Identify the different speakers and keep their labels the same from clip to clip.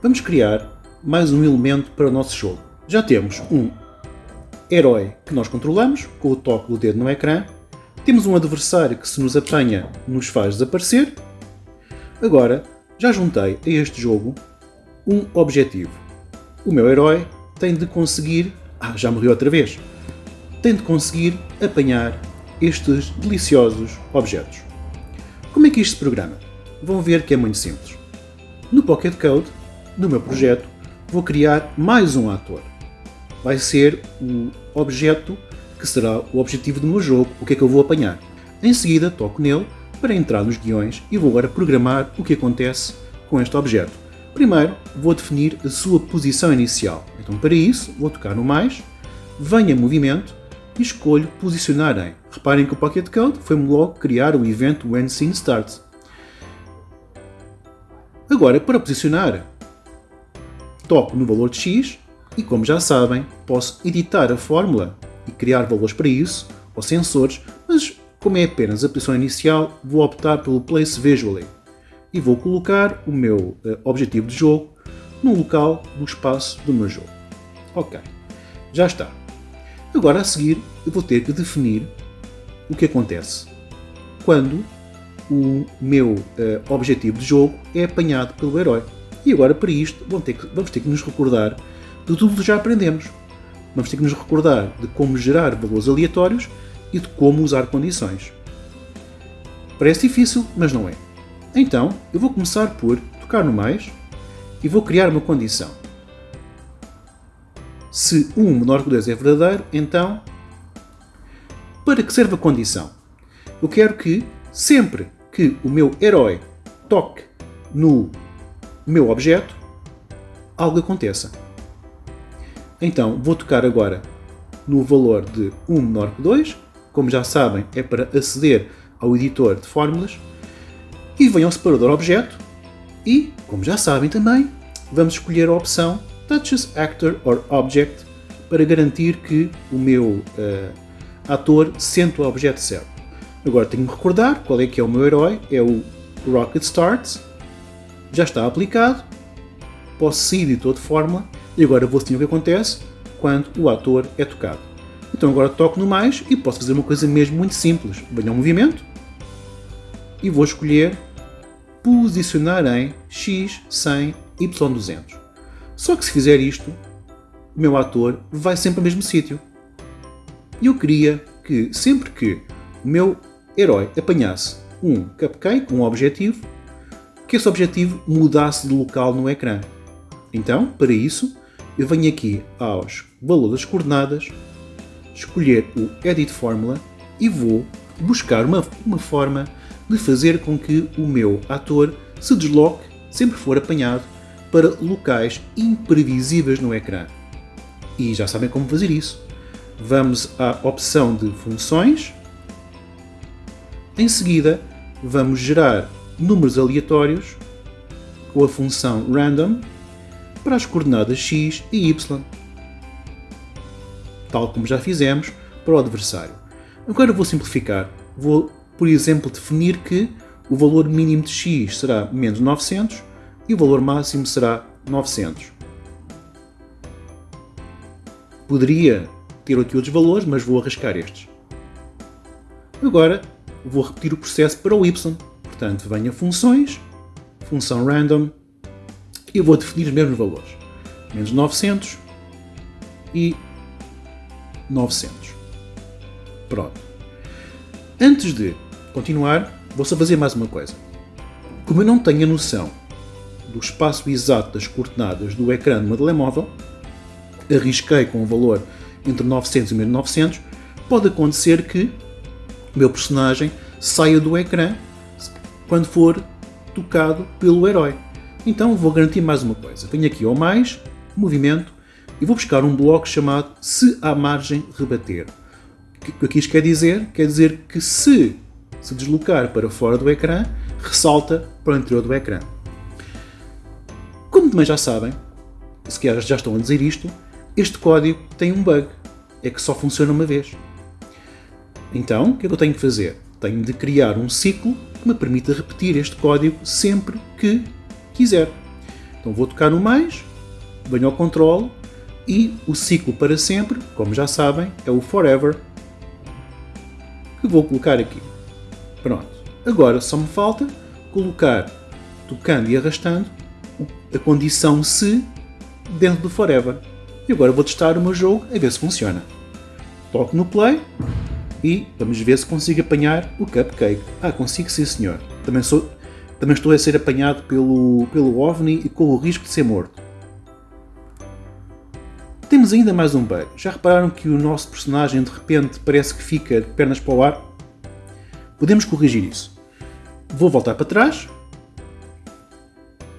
Speaker 1: vamos criar mais um elemento para o nosso jogo. Já temos um herói que nós controlamos, com o toque do dedo no ecrã. Temos um adversário que se nos apanha nos faz desaparecer. Agora, já juntei a este jogo um objetivo. O meu herói tem de conseguir... Ah, já morreu outra vez. Tem de conseguir apanhar estes deliciosos objetos. Como é que isto se programa? Vão ver que é muito simples. No Pocket Code, no meu projeto, vou criar mais um ator. Vai ser o objeto que será o objetivo do meu jogo, o que é que eu vou apanhar. Em seguida, toco nele para entrar nos guiões e vou agora programar o que acontece com este objeto. Primeiro, vou definir a sua posição inicial. Então, para isso, vou tocar no mais, venho movimento e escolho posicionar em. Reparem que o Pocket Code foi-me logo criar o evento When Scene Starts. Agora, para posicionar, toco no valor de x e, como já sabem, posso editar a fórmula e criar valores para isso, ou sensores, mas como é apenas a posição inicial, vou optar pelo Place Visually e vou colocar o meu uh, objetivo de jogo no local do espaço do meu jogo. Ok, já está. Agora a seguir eu vou ter que definir o que acontece quando o meu uh, objetivo de jogo é apanhado pelo herói. E agora para isto vamos ter, que, vamos ter que nos recordar de tudo que já aprendemos. Vamos ter que nos recordar de como gerar valores aleatórios e de como usar condições. Parece difícil, mas não é. Então, eu vou começar por tocar no mais e vou criar uma condição. Se 1 menor que 2 é verdadeiro, então, para que serve a condição? Eu quero que, sempre que o meu herói toque no meu objeto, algo aconteça. Então, vou tocar agora no valor de 1 menor que 2, como já sabem, é para aceder ao editor de fórmulas, e venho ao separador objeto. E, como já sabem também, vamos escolher a opção Touches Actor or Object para garantir que o meu uh, ator sente o objeto certo. Agora tenho que recordar qual é que é o meu herói, é o Rocket Starts, já está aplicado, posso sair de de fórmula e agora vou sentir o que acontece quando o ator é tocado. Então agora toco no mais e posso fazer uma coisa mesmo muito simples. Venho ao movimento e vou escolher posicionar em X, 100, Y200. Só que se fizer isto, o meu ator vai sempre ao mesmo sítio. E eu queria que sempre que o meu herói apanhasse um cupcake, um objetivo, que esse objetivo mudasse de local no ecrã. Então, para isso, eu venho aqui aos valores das coordenadas, escolher o Edit Formula e vou buscar uma, uma forma de fazer com que o meu ator se desloque, sempre for apanhado, para locais imprevisíveis no ecrã. E já sabem como fazer isso. Vamos à opção de funções. Em seguida, vamos gerar números aleatórios com a função random para as coordenadas x e y, tal como já fizemos para o adversário. Agora vou simplificar. Vou, por exemplo, definir que o valor mínimo de x será menos 900 e o valor máximo será 900. Poderia ter aqui outros valores, mas vou arriscar estes. Agora vou repetir o processo para o y. Portanto, venho a funções, função random, e vou definir os mesmos valores. Menos 900 e 900. Pronto. Antes de continuar, vou só fazer mais uma coisa. Como eu não tenho a noção do espaço exato das coordenadas do ecrã do meu telemóvel, arrisquei com um valor entre 900 e 1900, pode acontecer que o meu personagem saia do ecrã quando for tocado pelo herói. Então vou garantir mais uma coisa. Venho aqui ao mais, movimento, e vou buscar um bloco chamado se à margem rebater. O que aqui isto quer dizer? Quer dizer que se se deslocar para fora do ecrã, ressalta para o interior do ecrã. Como também já sabem, se calhar já estão a dizer isto, este código tem um bug, é que só funciona uma vez. Então, o que é que eu tenho que fazer? Tenho de criar um ciclo me permita repetir este código sempre que quiser. Então vou tocar no mais, venho ao controle e o ciclo para sempre, como já sabem, é o forever que vou colocar aqui. Pronto. Agora só me falta colocar, tocando e arrastando, a condição se dentro do forever. E agora vou testar o meu jogo a ver se funciona. Toco no play e vamos ver se consigo apanhar o cupcake. Ah, consigo sim senhor. Também, sou, também estou a ser apanhado pelo, pelo OVNI e com o risco de ser morto. Temos ainda mais um bug. Já repararam que o nosso personagem de repente parece que fica de pernas para o ar? Podemos corrigir isso. Vou voltar para trás.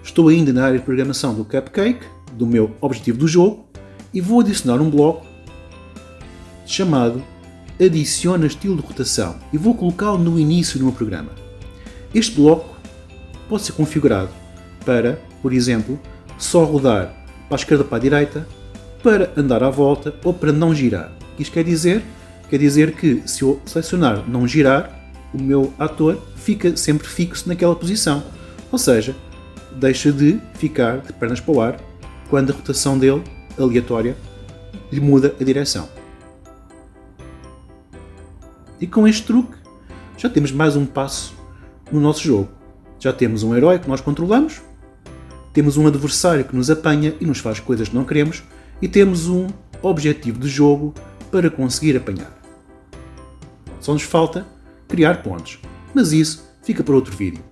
Speaker 1: Estou ainda na área de programação do Cupcake, do meu objetivo do jogo, e vou adicionar um bloco chamado Adiciona estilo de rotação e vou colocá-lo no início do meu programa. Este bloco pode ser configurado para, por exemplo, só rodar para a esquerda para a direita, para andar à volta ou para não girar. Isto quer dizer, quer dizer que se eu selecionar não girar, o meu ator fica sempre fixo naquela posição. Ou seja, deixa de ficar de pernas para o ar quando a rotação dele, aleatória, lhe muda a direção. E com este truque já temos mais um passo no nosso jogo. Já temos um herói que nós controlamos, temos um adversário que nos apanha e nos faz coisas que não queremos, e temos um objetivo de jogo para conseguir apanhar. Só nos falta criar pontos, mas isso fica para outro vídeo.